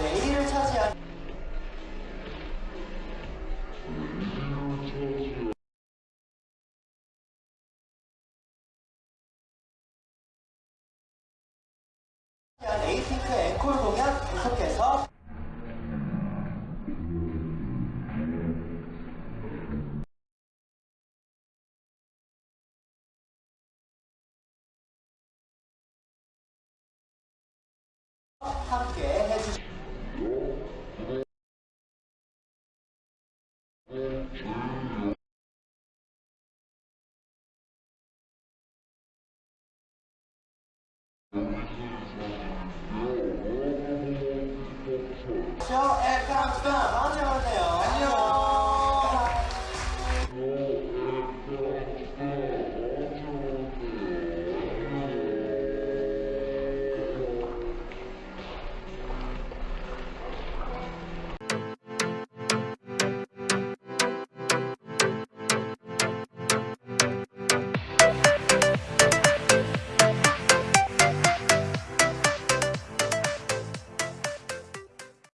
네, 1위를 차지한 에이핑크 앵콜 공연 계속해서 함께 해주시 Tchau, é capitão. Onde é